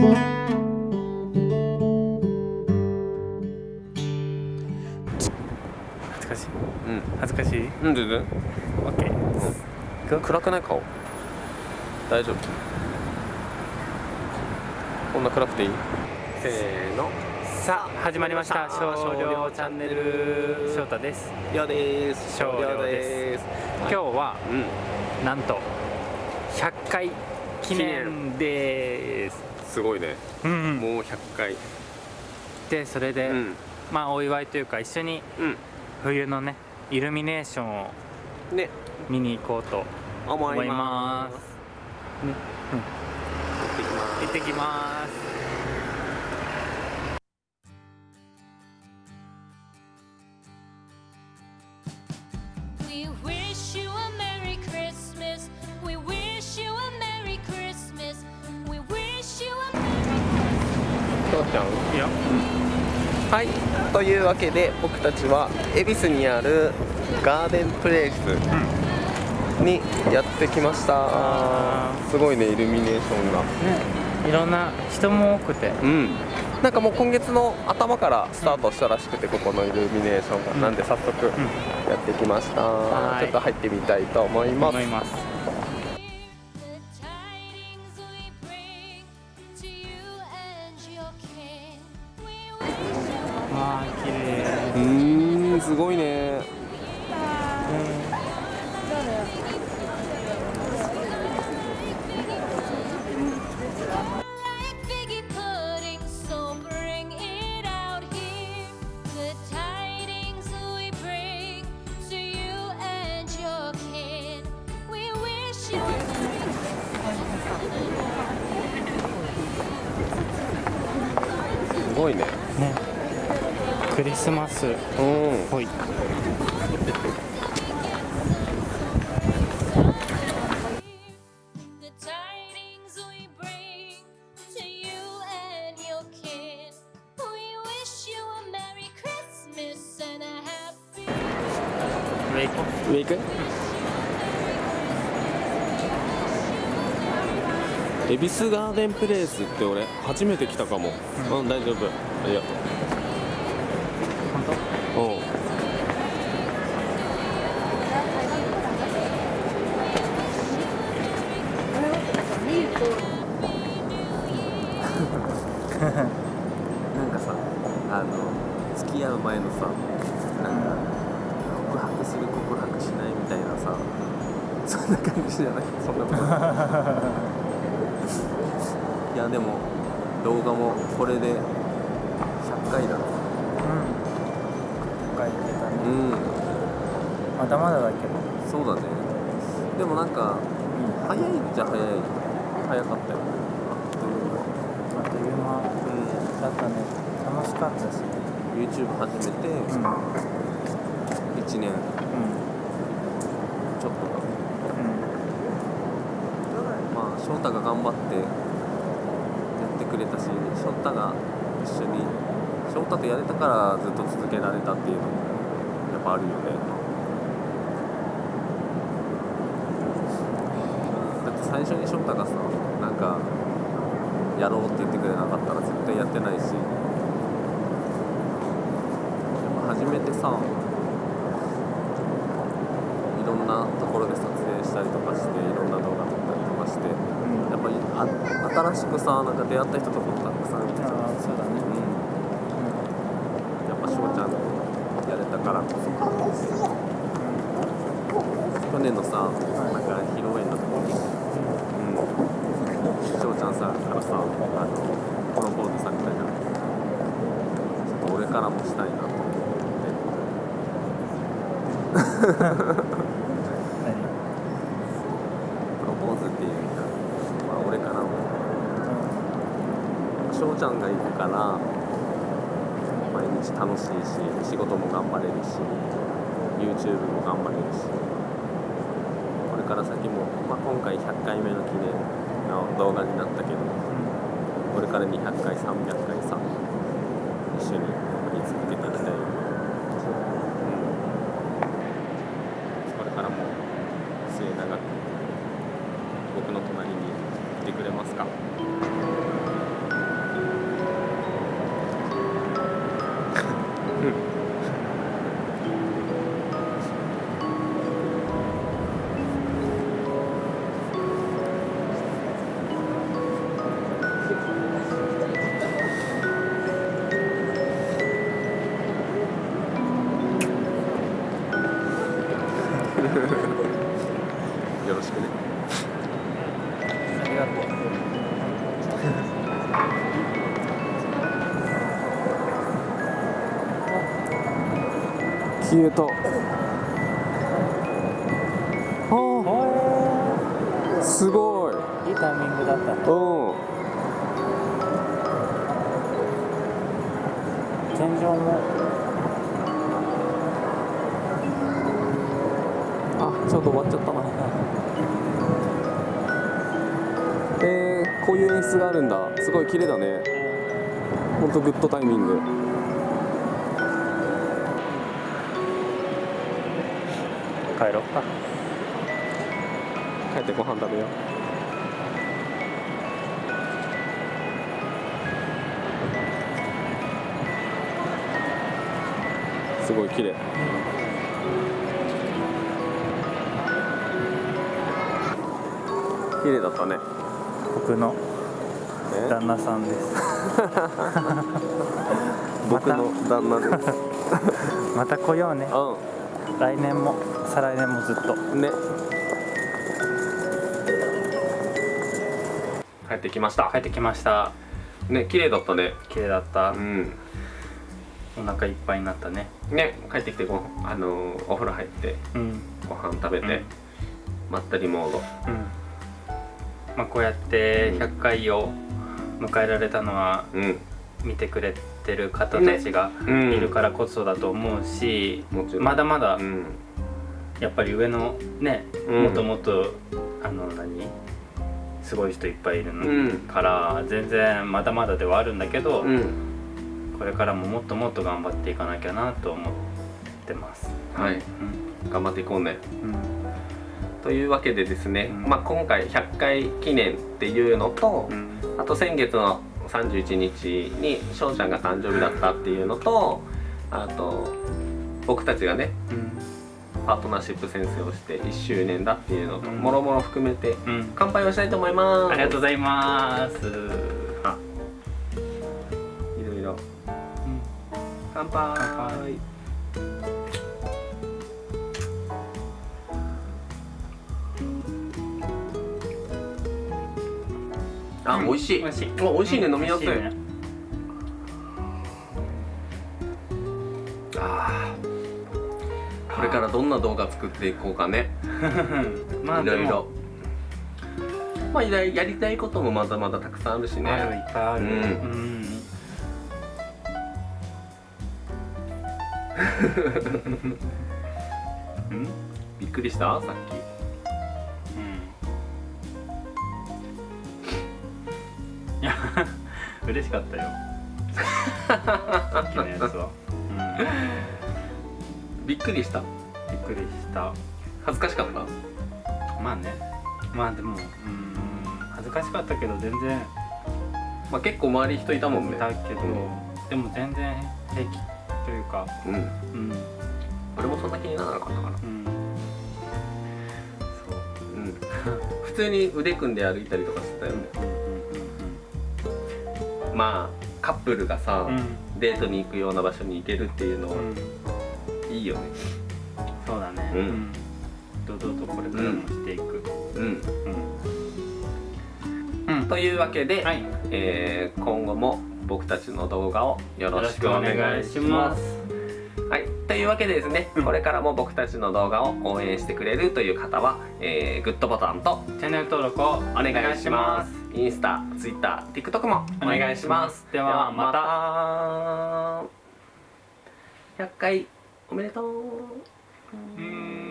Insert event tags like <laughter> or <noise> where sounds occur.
恥ずかしい。うん。恥ずかしい？うん全然。OK、うん、暗くない顔？大丈夫？こんな暗くていい？せーの。さあ始まりました。少量チャンネル。翔太です。よです。少量です。今日は、うん、なんと100回記念です。すごいね。うんもう100回。でそれで、うん。まあお祝いというか一緒にうん。冬のねイルミネーションをね。見に行こうと思いまますすね、行ってきます。行ってきます「ちゃんいや。はい。というわけで僕たちは恵比寿にあるガーデンプレイスにやってきました。あすごいねイルミネーションが。ねいろんな人も多くて。うん。なんかもう今月の頭からスタートしたらしくてここのイルミネーションが、うん。なんで早速やってきました、はい。ちょっと入ってみたいと思いますすごいね。クリスマス。おはい。エビスガーデンプレイスって俺初めて来たかも、うん、大丈夫。ありがとう。本当う。ん <laughs> なんかさあの付き合う前のさなんか告白する告白しないみたいなさそんな感じじゃない？そんなこと。<laughs> いやでも動画もこれで100回だうんてたねうん。まだまだだけど。そうだね。でもなんかうん。早いっちゃ早い。早かったよあっという間。うだったね。楽しかったしん YouTube 始めてうんうん1年。ちょっとか。まあ翔太が頑張ってやってくれたし翔太が一緒に翔太とやれたからずっと続けられたっていうのもやっぱあるよね。だって最初に翔太がさなんかやろうって言ってくれなかったら絶対やってないし。やっぱ初めてさいろんなところで撮影したりとかしていろんな動画撮ったりとかしてうん。やっぱりあ新しくさなんか出会った人とかもたくさんいてさ、ああそうだねうん、やっぱ翔ちゃんとやれたからこそか去年のさなん。か披露宴の時に、うん、翔ちゃん。さからさあのこのポーズさみたいなちょっと俺からもしたいなと思って。プロポーズっていうか、まあ、俺からも翔ちゃん。が行くから毎日楽しいし仕事も頑張れるし YouTube も頑張れるしから先も、まあ、今回100回目の記念の動画になったけどこれから200回300回300よろしくね。ありがとう。キュートあすごい。いいタイミングだったうん。天井もあちょっと終わっちゃったなえー、こういう演出があるんだ。すごい綺麗だね。ほんとグッドタイミング。帰ろうか。帰ってご飯食べよう。すごい綺麗綺麗だったね。僕のえ？旦那さんです。<laughs> 僕の旦那です。<laughs> また来ようね。う来年も再来年もずっと。んね。帰ってきました。帰ってきました。ね綺麗だったね。綺麗だった。うん。お腹いっぱいになったね。ね帰ってきてごあのーお風呂入ってうん。ご飯食べて、うん。まったりモード。うんまあこうやって100回を迎えられたのはうん。見てくれてる方たちがうん。いるからこそだと思うし、まだまだうん。やっぱり上のね、うん。もっともっとあの何？すごい人いっぱいいるのうん。から、全然まだまだではあるんだけど、うん。これからももっともっと頑張っていかなきゃなと思ってます。はい。頑張っていこうね。うんというわけでですね、うん。まあ、今回100回記念っていうのと、うん。あと先月の31日に翔ちゃんが誕生日だったっていうのとあと僕たちがねうん。パートナーシップ宣誓をして1周年だっていうのと、うん。もろもろ含めてうん。乾杯をしたいと思います。ありがとうございます。あ、いろいろ。うん。乾杯あ、うん。美味しい。美味しい。あ美味しいね、飲みやすい。あー。これからどんな動画作っていこうかね。<laughs> まあいろいろまあやりやりたいこともまだまだたくさんあるしね。いっぱいある。<laughs> うん。びっくりした？さっい嬉しかったよ。さっきのやつは、きびっくりした。うん、びっくりした。恥ずかしかった？まあね。まあでもうん。恥ずかしかったけど全然。まあ結構周り人いたもんね。だけど、でも全然平気というか。うん。うん。俺もそんな気にならなかったからうん。そう。うん。<laughs> 普通に腕組んで歩いたりとかしてたよねまあカップルがさ、うん。うんデートに行くような場所に行けるっていうのはうん。うんいいよね。そうだね。うん。堂々とこれからもしていく。うん。うん、うん。というわけで、はい。えー今後も僕たちの動画をよろしくお願いします。はい、というわけでですね、うん。これからも僕たちの動画を応援してくれるという方は、えーグッドボタンとチャンネル登録をお願いしますインスタ、ツイッター、TikTok もお願いします。ではまた。100回おめでとう。うーん